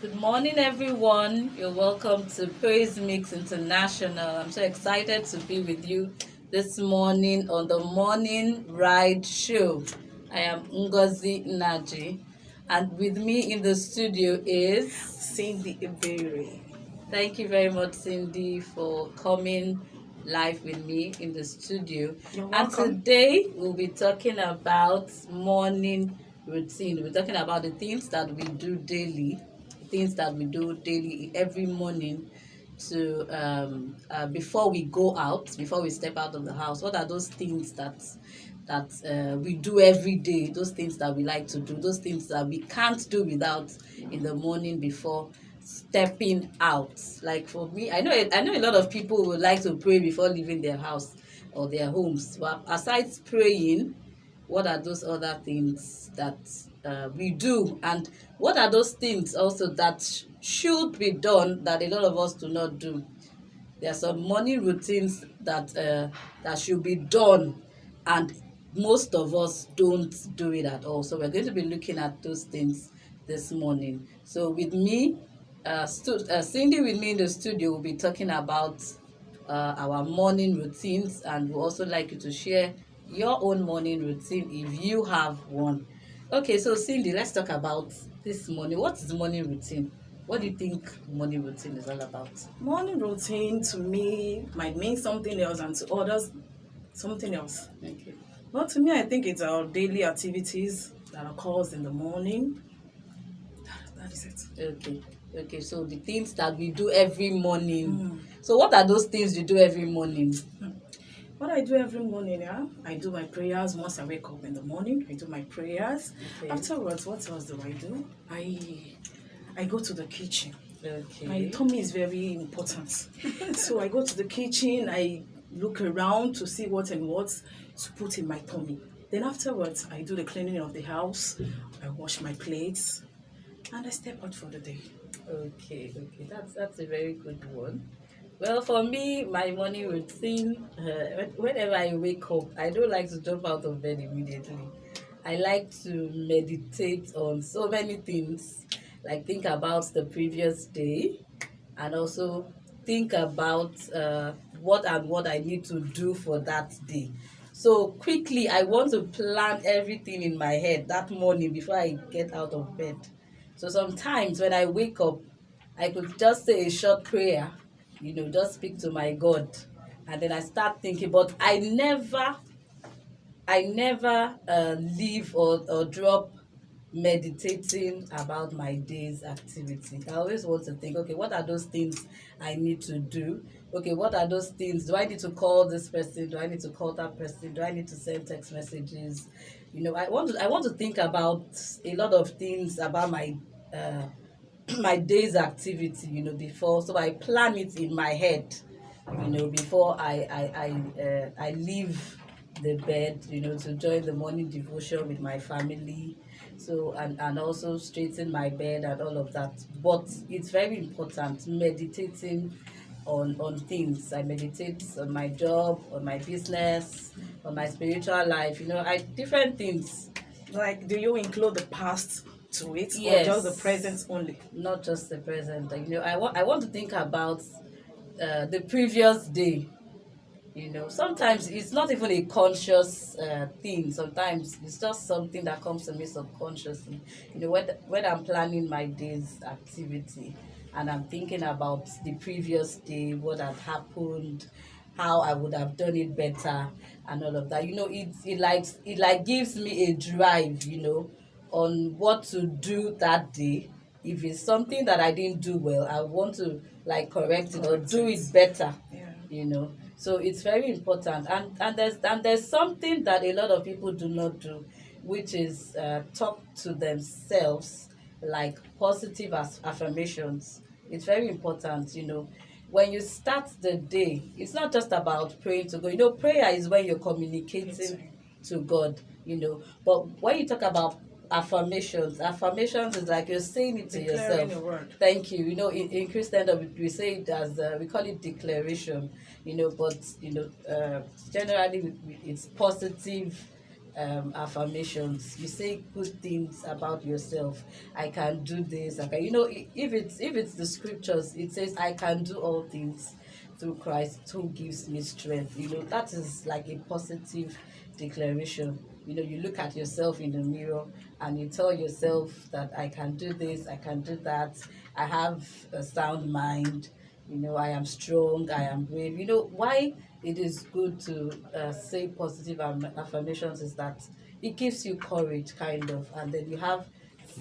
Good morning, everyone. You're welcome to Praise Mix International. I'm so excited to be with you this morning on the Morning Ride Show. I am Ngozi Naji, and with me in the studio is Cindy Iberi. Thank you very much, Cindy, for coming live with me in the studio. You're welcome. And today we'll be talking about morning routine. We're talking about the things that we do daily, things that we do daily every morning to um uh, before we go out, before we step out of the house. What are those things that that uh, we do every day? Those things that we like to do, those things that we can't do without in the morning before stepping out. Like for me, I know I know a lot of people would like to pray before leaving their house or their homes. But aside praying, what are those other things that uh, we do, and what are those things also that sh- should be done that a lot of us do not do? There are some morning routines that uh, that should be done, and most of us don't do it at all. So we're going to be looking at those things this morning. So with me, uh, uh, Cindy with me in the studio will be talking about uh, our morning routines, and we also like you to share your own morning routine if you have one. Okay, so Cindy, let's talk about this morning. What is morning routine? What do you think morning routine is all about? Morning routine to me might mean something else and to others something else. Okay. But to me, I think it's our daily activities that occurs in the morning. That, that is it. Okay. Okay. So the things that we do every morning. Mm. So what are those things you do every morning? What I do every morning, yeah, I do my prayers once I wake up in the morning. I do my prayers. Okay. Afterwards, what else do I do? I I go to the kitchen. Okay. My tummy is very important. so I go to the kitchen, I look around to see what and what to put in my tummy. Then afterwards, I do the cleaning of the house, I wash my plates, and I step out for the day. Okay. Okay. That's that's a very good one. Well, for me, my morning routine, uh, whenever I wake up, I don't like to jump out of bed immediately. I like to meditate on so many things, like think about the previous day, and also think about uh, what and what I need to do for that day. So quickly, I want to plan everything in my head that morning before I get out of bed. So sometimes when I wake up, I could just say a short prayer, you know, just speak to my God, and then I start thinking. But I never, I never uh, leave or, or drop meditating about my day's activity. I always want to think, okay, what are those things I need to do? Okay, what are those things? Do I need to call this person? Do I need to call that person? Do I need to send text messages? You know, I want to I want to think about a lot of things about my uh, my day's activity, you know, before so I plan it in my head, you know, before I I I, uh, I leave the bed, you know, to join the morning devotion with my family. So and and also straighten my bed and all of that. But it's very important meditating on on things. I meditate on my job, on my business, on my spiritual life. You know, I different things. Like, do you include the past to it Yes. or just the present only? not just the present. Like, you know, I want I want to think about uh, the previous day. You know, sometimes it's not even a conscious uh, thing. Sometimes it's just something that comes to me subconsciously. You know, when when I'm planning my day's activity, and I'm thinking about the previous day, what had happened, how I would have done it better, and all of that. You know, it it like it like gives me a drive. You know, on what to do that day. If it's something that i didn't do well i want to like correct it or do it better Yeah. you know. So it's very important. And and there's and there's something that a lot of people do not do which is uh, talk to themselves like positive as- affirmations. It's very important you know. When you start the day it's not just about praying to god. You know prayer is when you're communicating. to God, you know. But when you talk about affirmations, affirmations is like you're saying it to Declaring yourself. Thank you. You know, in, in Christendom, we- we say it as uh, we call it declaration. You know, but you know, uh, generally it's positive um, affirmations. You say good things about yourself. I can do this. I can, you know, if it's if it's the scriptures, it says, "I can do all things through Christ who gives me strength." You know, that is like a positive declaration. You know, you look at yourself in the mirror and you tell yourself that I can do this, I can do that. I have a sound mind. You know, I am strong. I am brave. You know why it is good to uh, say positive affirmations is that it gives you courage kind of and then you have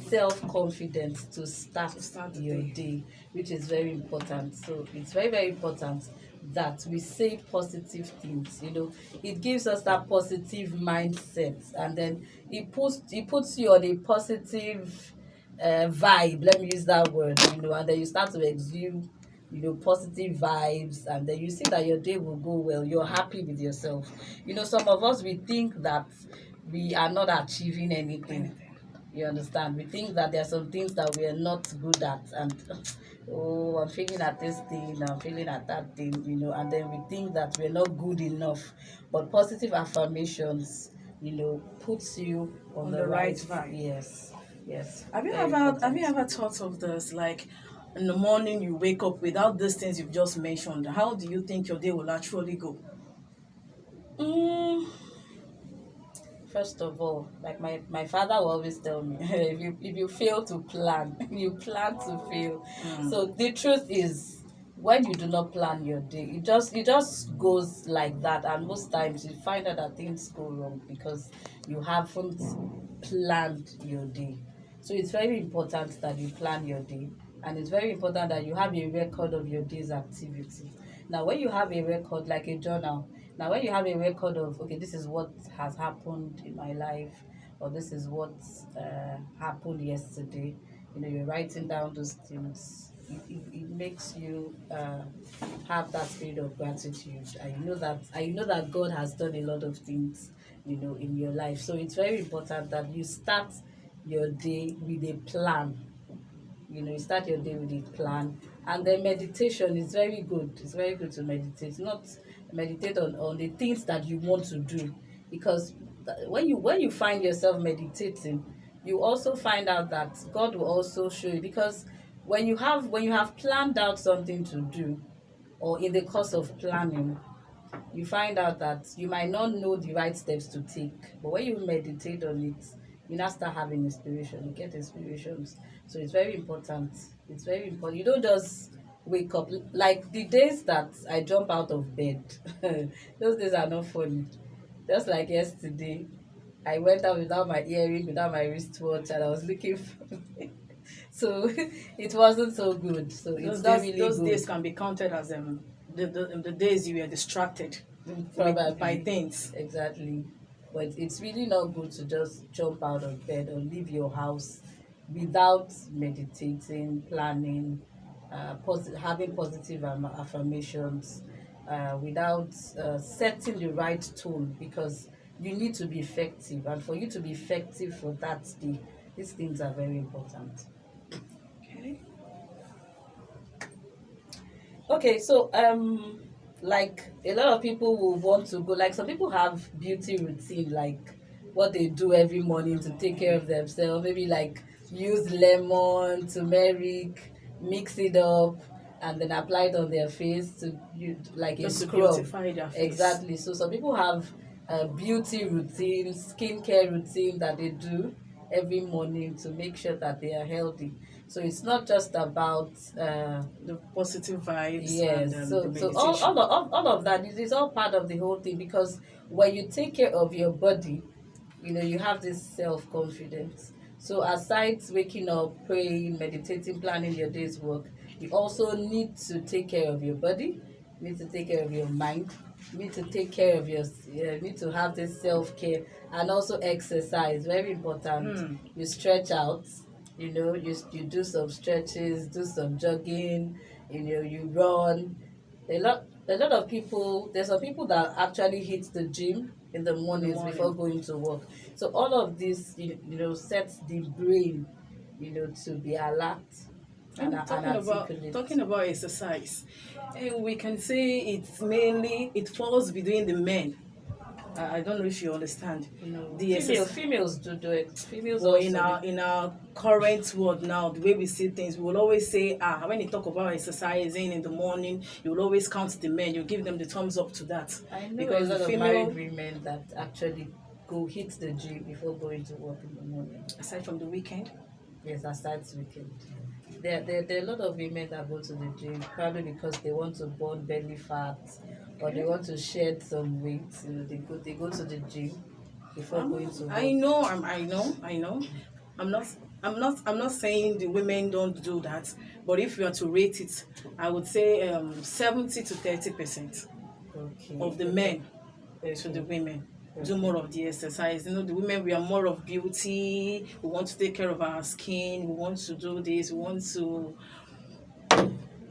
self-confidence to start, To start your day. day which is very important so it's very very important that we say positive things you know. It gives us that positive mindset and then it puts it puts you on a positive uh, vibe let me use that word you know. And then you start to exude you know positive vibes and then you see that your day will go well you're happy with yourself. You know some of us we think that we are not achieving anything. You understand? We think that there are some things that we are not good at and oh i'm feeling at this thing i'm feeling at that thing you know and then we think that we're not good enough but positive affirmations you know puts you on, On the, the right right, yes yes Have you very ever have you ever thought of this like in the morning you wake up without these things you've just mentioned? How do you think your day will actually go? Mm, first of all, like my, my father will always tell me, if you if you fail to plan, you plan to fail. Mm. So the truth is, when you do not plan your day, it just it just goes like that, and most times you find out that things go wrong because you haven't planned your day. So it's very important that you plan your day, and it's very important that you have a record of your day's activity. Now, when you have a record like a journal, now when you have a record of okay, this is what has happened in my life, or this is what uh, happened yesterday, you know, you're writing down those things. It, it, it makes you uh, have that spirit of gratitude, I know that you know that God has done a lot of things, you know, in your life. So it's very important that you start your day with a plan you know you start your day with a plan and then meditation is very good it's very good to meditate not meditate on on the things that you want to do. Because when you when you find yourself meditating you also find out that god will also show you. Because when you have when you have planned out something to do or in the course of planning you find out that you might not know the right steps to take. But when you meditate on it you now start having inspiration. You get inspirations. So it's very important. It's very important. You don't just wake up like the days that i jump out of bed those days are not funny just like yesterday i went out without my earring without my wristwatch and i was looking for so it wasn't so good so it's Those, not days, really those good days can be counted as um the, the, the days you were distracted Probably. by things. Exactly. But it's really not good to just jump out of bed or leave your house without meditating, planning, uh, having positive am- affirmations, uh, without uh, setting the right tone because you need to be effective. And for you to be effective for that day, these things are very important. Okay. Okay, so um like a lot of people will want to go like some people have beauty routine like what they do every morning to take care of themselves maybe like use lemon turmeric mix it up and then apply it on their face to you like a Just to scrub. beautify their face. exactly. So some people have a beauty routine skincare routine that they do every morning to make sure that they are healthy. So it's not just about uh The positive vibes yes. and um, so so all, all, of, all, of that is, is all part of the whole thing because when you take care of your body you know you have this self-confidence so aside waking up praying meditating planning your day's work you also need to take care of your body you need to take care of your mind you need to take care of your you need to have this self-care and also exercise very important Mm. you stretch out you know you you do some stretches do some jogging you know you run a lot a lot of people there's some people that actually hit the gym in the mornings morning. before going to work. So all of this you, you know sets the brain you know to be alert and, And and talking about talking about exercise, eh, we can say it's mainly it falls between the men I, I don't know if you understand. Know, The female, females do do it. Females But also. in our in our current world now, the way we see things, we will always say, ah, when you talk about exercising in the morning, you will always count the men. You give them the thumbs up to that. I know because a lot the of female- married women that actually go hit the gym before going to work in the morning. Aside from the weekend, Yes, aside weekend. There, there, there are a lot of women that go to the gym probably because they want to burn belly fat or they want to shed some weight. You know, they go they go to the gym before going to work. I know, I'm, I know, I know. I'm not. I'm not. I'm not saying the women don't do that, but if you are to rate it, I would say um, seventy to thirty percent okay. of the men Okay. to the women do more of the exercise. You know, the women we are more of beauty. We want to take care of our skin. We want to do this. We want to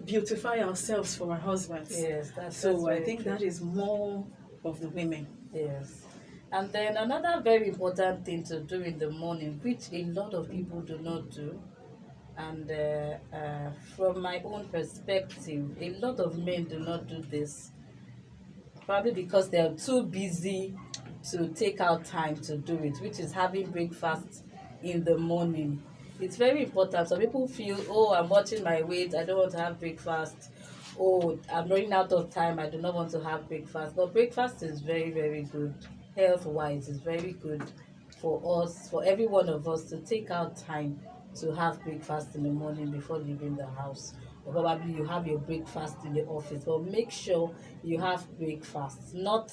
beautify ourselves for our husbands. Yes, that's that's So I think true. that is more of the women. Yes. And then another very important thing to do in the morning, which a lot of people do not do, and uh, uh, from my own perspective, a lot of men do not do this, probably because they are too busy to take out time to do it, which is having breakfast in the morning. It's very important. Some people feel, oh, I'm watching my weight, I don't want to have breakfast. Oh, I'm running out of time, I do not want to have breakfast. But breakfast is very, very good. Health wise, it's very good for us, for every one of us to take out time to have breakfast in the morning before leaving the house. Or probably you have your breakfast in the office, but make sure you have breakfast, not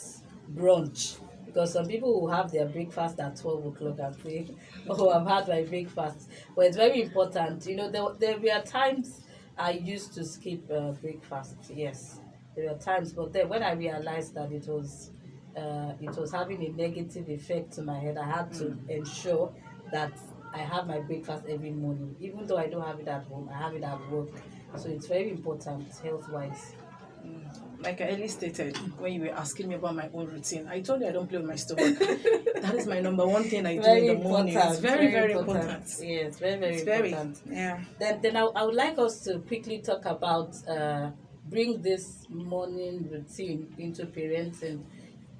brunch. Because some people will have their breakfast at 12 o'clock and say, Oh, I've had my breakfast. But it's very important. You know, there, there were times I used to skip uh, breakfast. Yes, there were times, but then when I realized that it was uh, it was having a negative effect to my head, I had to ensure that I have my breakfast every morning, even though I don't have it at home. I have it at work, so it's very important health wise. Like I earlier stated when you were asking me about my own routine, I told you I don't play with my stomach. that is my number one thing I do in the morning. It's very, very, important. Yes, very, very It's very, important. yeah. Then, then I, I would like us to quickly talk about uh, bring this morning routine into parenting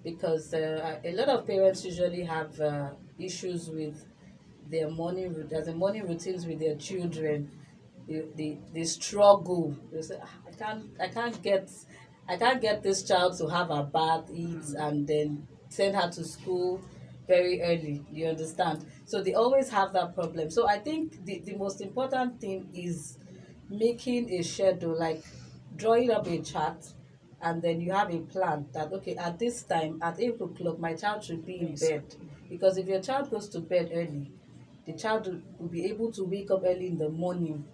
because uh, a lot of parents usually have uh, issues with their morning as morning routines with their children. They, they, they struggle. They say, "Ah, I can't I can't get I can't get this child to have a bath, eat, and then send her to school very early. You understand? So they always have that problem. So I think the, the most important thing is making a schedule, like drawing up a chart, and then you have a plan that okay, at this time, at eight o'clock, my child should be in bed. Because if your child goes to bed early, the child will, will be able to wake up early in the morning,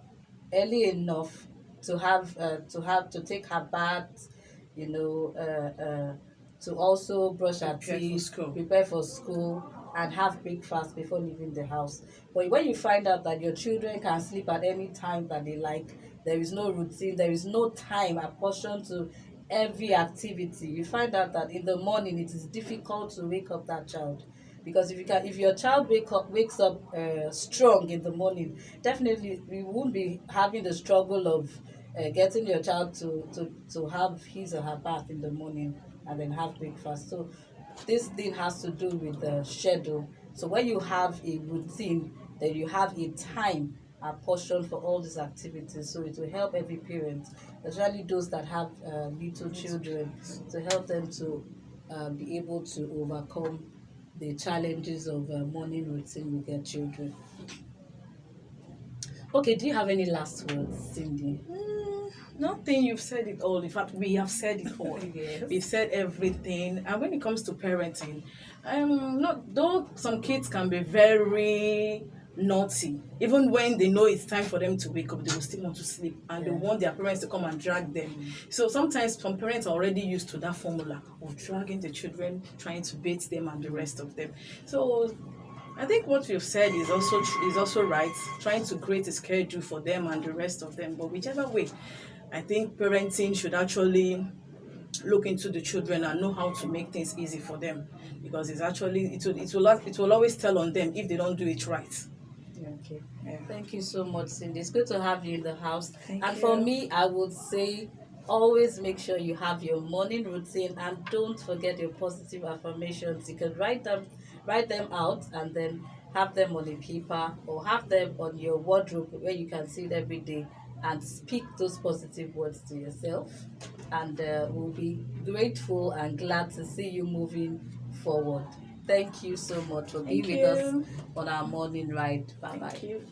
early enough to have uh, to have to take her bath, you know, uh, uh, to also brush her Prepare for teeth, school. prepare for school, and have breakfast before leaving the house. But when you find out that your children can sleep at any time that they like, there is no routine, there is no time apportioned to every activity. You find out that in the morning it is difficult to wake up that child because if you can if your child wake up wakes up uh, strong in the morning definitely you won't be having the struggle of uh, getting your child to, to to have his or her bath in the morning and then have breakfast so this thing has to do with the schedule so when you have a routine then you have a time apportioned for all these activities so it will help every parent especially those that have uh, little children to help them to uh, be able to overcome the challenges of uh, morning routine with their children. Okay, do you have any last words, Cindy? Mm, nothing. You've said it all. In fact, we have said it all. Yes. We've said everything. And when it comes to parenting, um, not though some kids can be very naughty. Even when they know it's time for them to wake up, they will still want to sleep, and they want their parents to come and drag them. So sometimes some parents are already used to that formula of dragging the children, trying to bait them, and the rest of them. So I think what you've said is also tr- is also right. Trying to create a schedule for them and the rest of them, but whichever way, I think parenting should actually look into the children and know how to make things easy for them because it's actually it will it will it will always tell on them if they don't do it right. Okay. Yeah. Thank you so much, Cindy. It's good to have you in the house. Thank and for me, I would say always make sure you have your morning routine and don't forget your positive affirmations you can write them write them out and then have them on a paper or have them on your wardrobe where you can see it every day and speak those positive words to yourself. And uh, we'll be grateful and glad to see you moving forward. Thank you so much for being with us on our morning ride. Bye bye Thank you.